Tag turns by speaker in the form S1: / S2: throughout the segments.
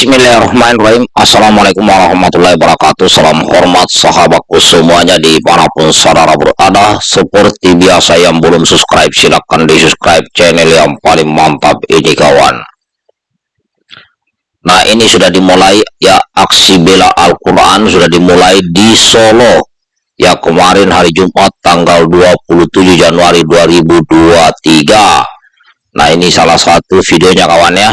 S1: Bismillahirrahmanirrahim. Assalamualaikum warahmatullahi wabarakatuh. Salam hormat sahabatku semuanya Di mana pun saudara berada. Seperti biasa yang belum subscribe Silahkan di subscribe channel yang paling mantap ini kawan. Nah ini sudah dimulai Ya aksi bela Al-Quran Sudah dimulai di Solo. Ya kemarin hari Jumat Tanggal 27 Januari 2023 Nah ini salah satu videonya kawan ya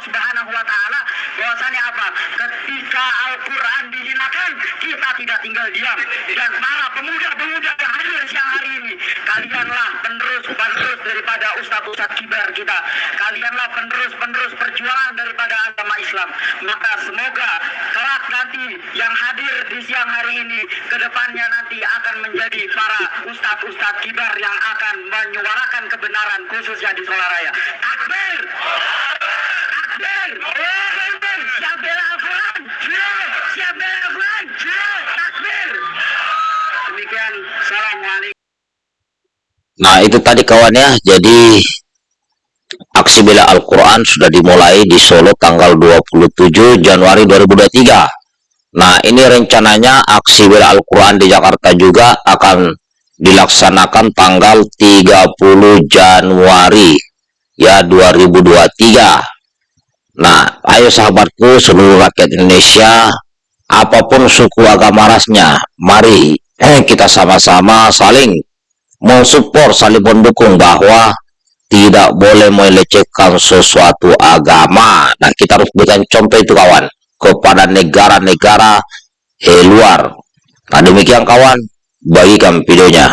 S2: Allah subhanahu wa ta'ala, bahwasanya apa? Ketika Al-Quran dihinakan, kita tidak tinggal diam. Dan para pemuda-pemuda yang hadir siang hari ini, kalianlah penerus-penerus daripada ustadz-ustadz kibar kita. Kalianlah penerus-penerus perjuangan daripada agama Islam. Maka semoga kelak nanti yang hadir di siang hari ini, ke depannya nanti akan menjadi para ustadz-ustadz kibar yang akan menyuarakan kebenaran khususnya di Solaraya. Takbir!
S1: Nah itu tadi kawan ya, jadi aksi bela Al-Quran sudah dimulai di Solo tanggal 27 Januari 2023. Nah ini rencananya aksi bela Al-Quran di Jakarta juga akan dilaksanakan tanggal 30 Januari ya 2023. Nah ayo sahabatku seluruh rakyat Indonesia apa pun suku agama rasnya mari eh, kita sama-sama saling mensupport saling mendukung bahwa tidak boleh melecehkan sesuatu agama. Dan kita harus berikan contoh itu kawan kepada negara-negara eh, luar. Nah demikian kawan. Bagikan videonya